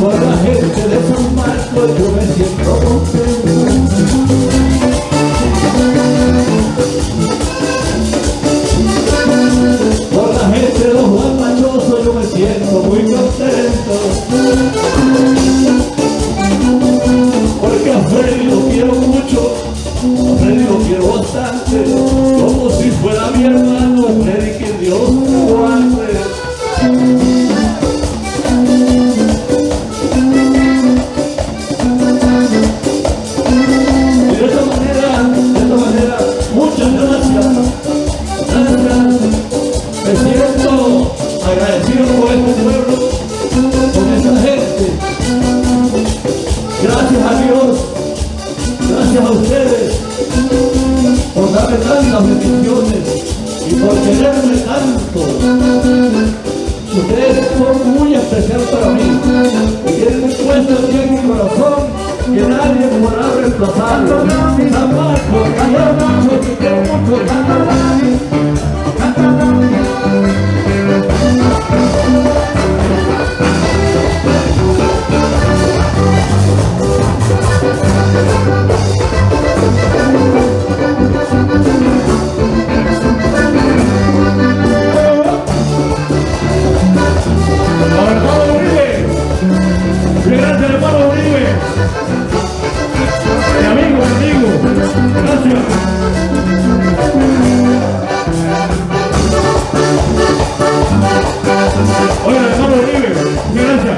Por la gente de San Marcos yo me siento Por darme tantas bendiciones y por quererme tanto. Ustedes son muy especial para mí y tienen un puesto en mi corazón que nadie podrá reemplazarlo. San Marcos, Gracias, hermano Uribe. Mi amigo, mi amigo. Gracias. Oiga, hermano Uribe. Gracias.